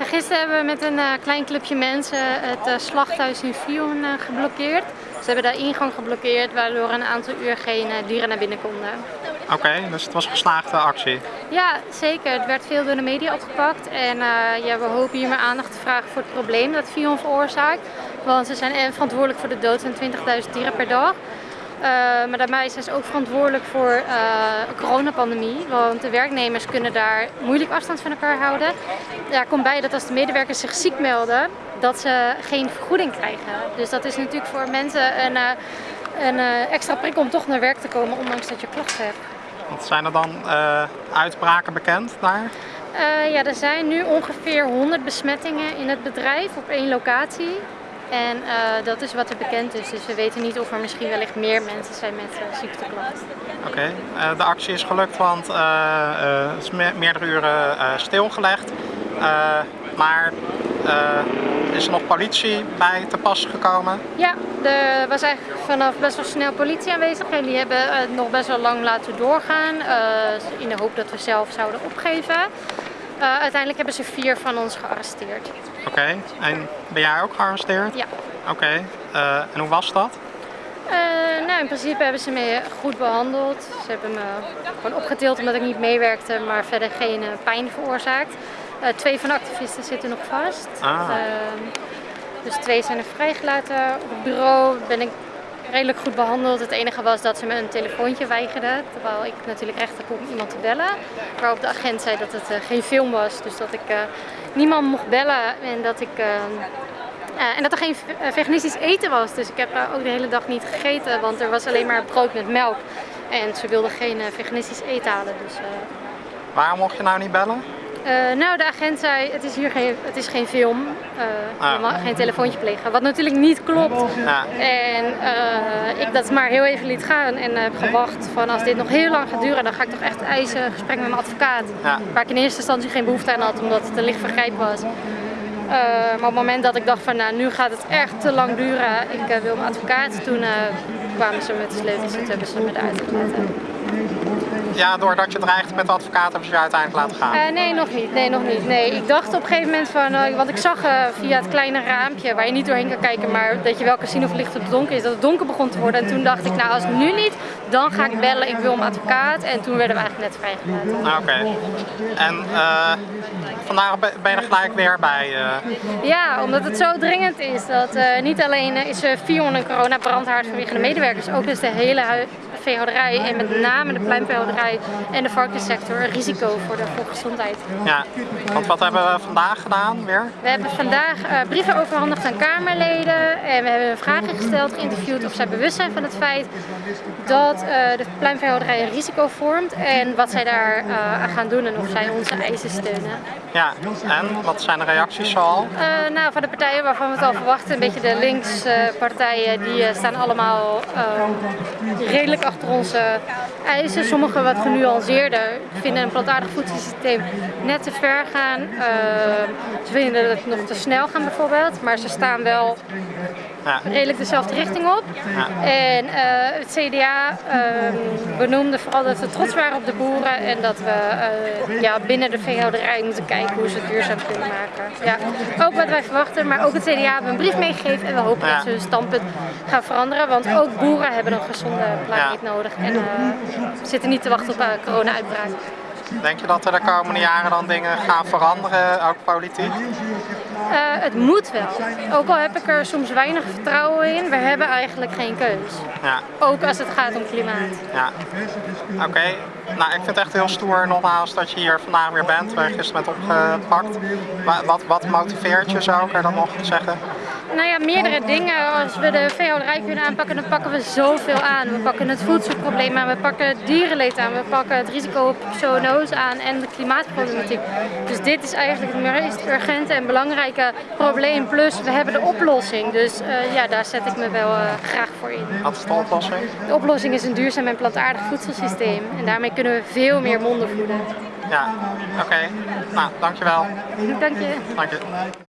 Gisteren hebben we met een uh, klein clubje mensen het uh, slachthuis in Fion uh, geblokkeerd. Ze hebben de ingang geblokkeerd waardoor een aantal uur geen dieren naar binnen konden. Oké, okay, dus het was een geslaagde actie? Ja, zeker. Het werd veel door de media opgepakt en ja, we hopen hier meer aandacht te vragen voor het probleem dat Fion veroorzaakt. Want ze zijn verantwoordelijk voor de dood van 20.000 dieren per dag. Uh, maar daarbij zijn ze ook verantwoordelijk voor uh, de coronapandemie. Want de werknemers kunnen daar moeilijk afstand van elkaar houden. Daar komt bij dat als de medewerkers zich ziek melden, dat ze geen vergoeding krijgen. Dus dat is natuurlijk voor mensen een, uh, een extra prikkel om toch naar werk te komen, ondanks dat je klachten hebt. Wat zijn er dan uitbraken bekend daar? ja, er zijn nu ongeveer 100 besmettingen in het bedrijf op één locatie. En uh, dat is wat er bekend is, dus we weten niet of er misschien wellicht meer mensen zijn met uh, ziekteklachten. Oké, okay. uh, de actie is gelukt, want het is me meerdere uren stilgelegd. maar is er nog politie bij te pas gekomen? Ja, er was eigenlijk vanaf best wel snel politie aanwezig en die hebben het nog best wel lang laten doorgaan in de hoop dat we zelf zouden opgeven. Uh, uiteindelijk hebben ze vier van ons gearresteerd. Oké, okay. en ben jij ook gearresteerd? Ja. Oké, okay. uh, en hoe was dat? Uh, nou, in principe hebben ze me goed behandeld. Ze hebben me gewoon opgetild omdat ik niet meewerkte, maar verder geen pijn veroorzaakt. twee van de activisten zitten nog vast. Ah. dus twee zijn er vrijgelaten. Op het bureau ben ik redelijk goed behandeld. Het enige was dat ze me een telefoontje weigerden, terwijl ik natuurlijk recht heb om iemand te bellen. Waarop de agent zei dat het uh, geen film was, dus dat ik uh, niemand mocht bellen en dat ik... Uh, en dat er geen veganistisch eten was, dus ik heb ook de hele dag niet gegeten, want er was alleen maar brood met melk. En ze wilden geen veganistisch eten halen. Dus, Waarom mocht je nou niet bellen? Uh, nou, de agent zei, het is hier geen, het is geen film, uh, ah. je mag geen telefoontje plegen. Wat natuurlijk niet klopt. Ja. En uh, ik dat maar heel even liet gaan en heb gewacht van als dit nog heel lang gaat duren, dan ga ik toch echt eisen, een gesprek met mijn advocaat. Waar ik in eerste instantie geen behoefte aan had, omdat het een licht vergrijp was. maar op het moment dat ik dacht van, nou, nu gaat het echt te lang duren, ik wil mijn advocaat, toen kwamen ze met de sleutels en toen hebben ze me eruit gelaten ja, doordat je dreigt met de advocaat hebben ze je uiteindelijk laten gaan? Uh, nee, nog niet. Nee, nog niet. Nee, ik dacht op een gegeven moment van, uh, want ik zag uh, via het kleine raampje waar je niet doorheen kan kijken, maar dat je wel kan zien of het licht op het donker is, dat het donker begon te worden. En toen dacht ik, nou als nu niet, dan ga ik bellen, ik wil een advocaat. En toen werden we eigenlijk net vrijgelaten. Ah, Oké. Okay. En vandaag ben je er gelijk weer bij? Ja, omdat het zo dringend is. Dat niet alleen is Fion een coronabrandhaard vanwege de medewerkers, ook is de hele veehouderij en met name de pluimveehouderij en de varkenssector een risico voor de volksgezondheid. Ja, want wat hebben we vandaag gedaan weer? We hebben vandaag uh, brieven overhandigd aan Kamerleden en we hebben vragen gesteld, geïnterviewd of zij bewust zijn van het feit dat uh, de pluimveehouderij een risico vormt en wat zij daar uh, aan gaan doen en of zij onze eisen steunen. Ja, en wat zijn de reacties zoal? nou, van de partijen waarvan we het al verwachten, een beetje de linkspartijen, die staan allemaal redelijk achter onze eisen. Sommige wat genuanceerder vinden een plantaardig voedselsysteem net te ver gaan. Uh, ze vinden het nog te snel gaan bijvoorbeeld, maar ze staan wel ja. redelijk dezelfde richting op. Ja. En uh, het CDA uh, benoemde vooral dat we trots waren op de boeren en dat we uh, ja, binnen de veehouderij moeten kijken hoe ze het duurzaam kunnen maken. Ja. Ook wat wij verwachten, maar ook het CDA hebben een brief meegegeven en we hopen dat ze hun standpunt gaan veranderen, want ook boeren hebben een gezonde planeet nodig en zitten niet te wachten op een corona-uitbraak. Denk je dat er de komende jaren dan dingen gaan veranderen, ook politiek? Uh, het moet wel. Ook al heb ik er soms weinig vertrouwen in, we hebben eigenlijk geen keus. Ja. Ook als het gaat om klimaat. Ja. Oké. Okay. Nou, ik vind het echt heel stoer nogmaals dat je hier vandaag weer bent, je gisteren bent opgepakt. Wat, wat motiveert je, zou ik er dan nog zeggen? Nou ja, meerdere dingen. Als we de veehouderij kunnen aanpakken, dan pakken we zoveel aan. We pakken het voedselprobleem aan, we pakken het dierenleed aan, we pakken het risico op zoonose aan en de klimaatproblematiek. Dus dit is eigenlijk het meest urgente en belangrijke probleem. Plus, we hebben de oplossing. Dus uh, ja, daar zet ik me wel uh, graag voor in. Wat is de oplossing? De oplossing is een duurzaam en plantaardig voedselsysteem. En daarmee kunnen we veel meer monden voeden. Ja, oké. Okay. Nou, dankjewel. Dank je. Dank je.